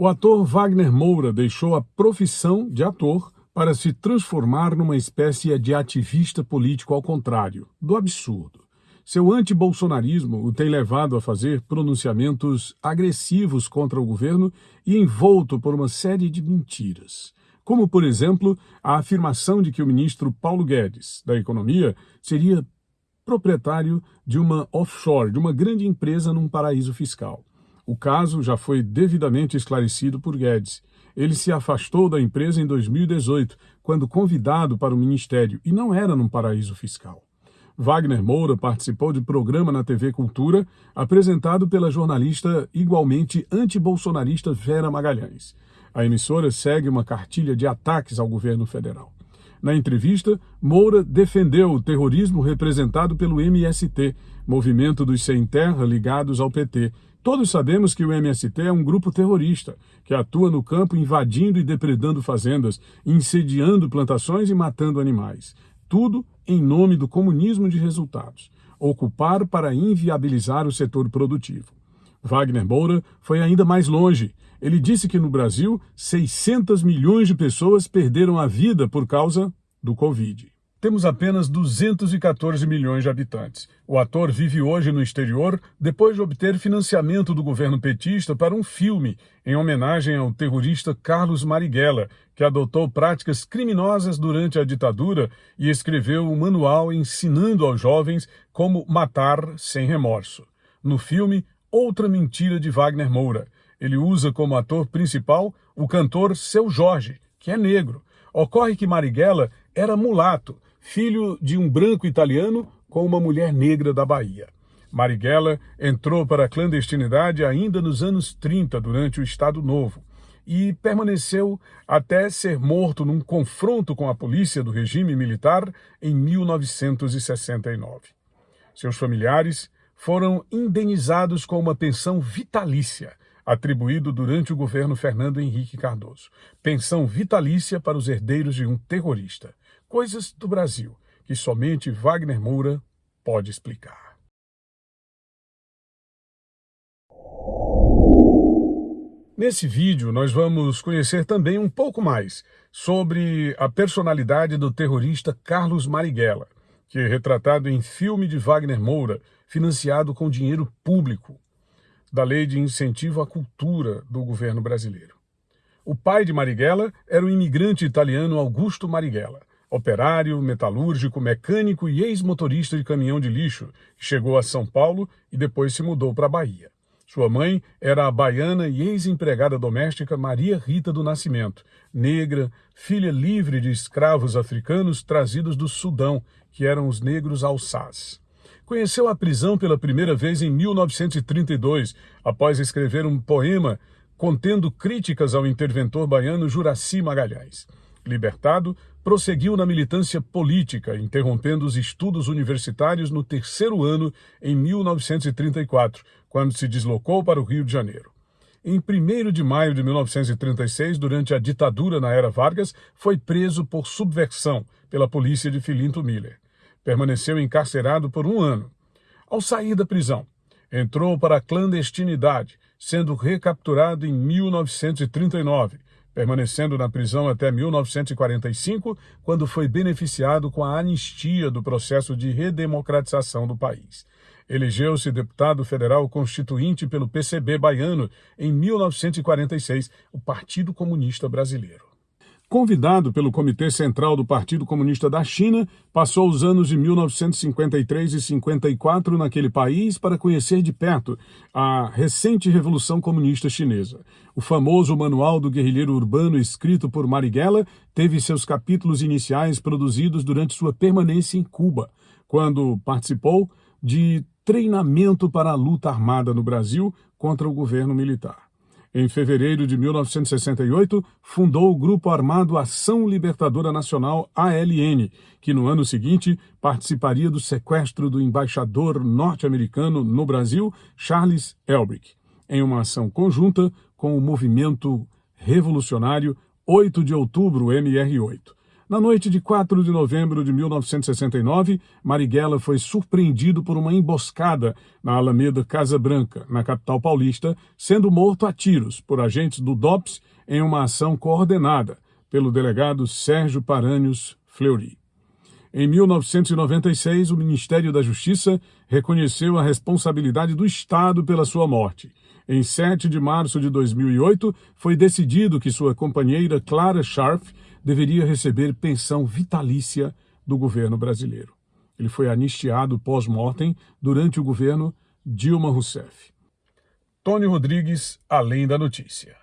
O ator Wagner Moura deixou a profissão de ator para se transformar numa espécie de ativista político ao contrário, do absurdo. Seu antibolsonarismo o tem levado a fazer pronunciamentos agressivos contra o governo e envolto por uma série de mentiras. Como, por exemplo, a afirmação de que o ministro Paulo Guedes, da Economia, seria proprietário de uma offshore, de uma grande empresa num paraíso fiscal. O caso já foi devidamente esclarecido por Guedes. Ele se afastou da empresa em 2018, quando convidado para o ministério, e não era num paraíso fiscal. Wagner Moura participou de programa na TV Cultura, apresentado pela jornalista igualmente antibolsonarista Vera Magalhães. A emissora segue uma cartilha de ataques ao governo federal. Na entrevista, Moura defendeu o terrorismo representado pelo MST, movimento dos sem terra ligados ao PT, Todos sabemos que o MST é um grupo terrorista, que atua no campo invadindo e depredando fazendas, incendiando plantações e matando animais. Tudo em nome do comunismo de resultados. Ocupar para inviabilizar o setor produtivo. Wagner Moura foi ainda mais longe. Ele disse que no Brasil, 600 milhões de pessoas perderam a vida por causa do Covid. Temos apenas 214 milhões de habitantes. O ator vive hoje no exterior depois de obter financiamento do governo petista para um filme em homenagem ao terrorista Carlos Marighella, que adotou práticas criminosas durante a ditadura e escreveu um manual ensinando aos jovens como matar sem remorso. No filme, outra mentira de Wagner Moura. Ele usa como ator principal o cantor Seu Jorge, que é negro. Ocorre que Marighella era mulato filho de um branco italiano com uma mulher negra da Bahia. Marighella entrou para a clandestinidade ainda nos anos 30, durante o Estado Novo, e permaneceu até ser morto num confronto com a polícia do regime militar em 1969. Seus familiares foram indenizados com uma pensão vitalícia, atribuído durante o governo Fernando Henrique Cardoso. Pensão vitalícia para os herdeiros de um terrorista. Coisas do Brasil que somente Wagner Moura pode explicar. Nesse vídeo, nós vamos conhecer também um pouco mais sobre a personalidade do terrorista Carlos Marighella, que é retratado em filme de Wagner Moura, financiado com dinheiro público da Lei de Incentivo à Cultura do governo brasileiro. O pai de Marighella era o imigrante italiano Augusto Marighella, operário, metalúrgico, mecânico e ex-motorista de caminhão de lixo, que chegou a São Paulo e depois se mudou para a Bahia. Sua mãe era a baiana e ex-empregada doméstica Maria Rita do Nascimento, negra, filha livre de escravos africanos trazidos do Sudão, que eram os negros alçás. Conheceu a prisão pela primeira vez em 1932, após escrever um poema contendo críticas ao interventor baiano Juraci Magalhães. Libertado, prosseguiu na militância política, interrompendo os estudos universitários no terceiro ano em 1934, quando se deslocou para o Rio de Janeiro. Em 1 de maio de 1936, durante a ditadura na era Vargas, foi preso por subversão pela polícia de Filinto Miller. Permaneceu encarcerado por um ano. Ao sair da prisão, entrou para a clandestinidade, sendo recapturado em 1939, permanecendo na prisão até 1945, quando foi beneficiado com a anistia do processo de redemocratização do país. Elegeu-se deputado federal constituinte pelo PCB baiano em 1946, o Partido Comunista Brasileiro. Convidado pelo Comitê Central do Partido Comunista da China, passou os anos de 1953 e 54 naquele país para conhecer de perto a recente Revolução Comunista Chinesa. O famoso Manual do Guerrilheiro Urbano, escrito por Marighella, teve seus capítulos iniciais produzidos durante sua permanência em Cuba, quando participou de treinamento para a luta armada no Brasil contra o governo militar. Em fevereiro de 1968, fundou o Grupo Armado Ação Libertadora Nacional, ALN, que no ano seguinte participaria do sequestro do embaixador norte-americano no Brasil, Charles Elbrick, em uma ação conjunta com o movimento revolucionário 8 de outubro MR8. Na noite de 4 de novembro de 1969, Marighella foi surpreendido por uma emboscada na Alameda Casa Branca, na capital paulista, sendo morto a tiros por agentes do DOPS em uma ação coordenada pelo delegado Sérgio Paranhos Fleury. Em 1996, o Ministério da Justiça reconheceu a responsabilidade do Estado pela sua morte. Em 7 de março de 2008, foi decidido que sua companheira Clara Sharp deveria receber pensão vitalícia do governo brasileiro. Ele foi anistiado pós-mortem durante o governo Dilma Rousseff. Tony Rodrigues, Além da Notícia.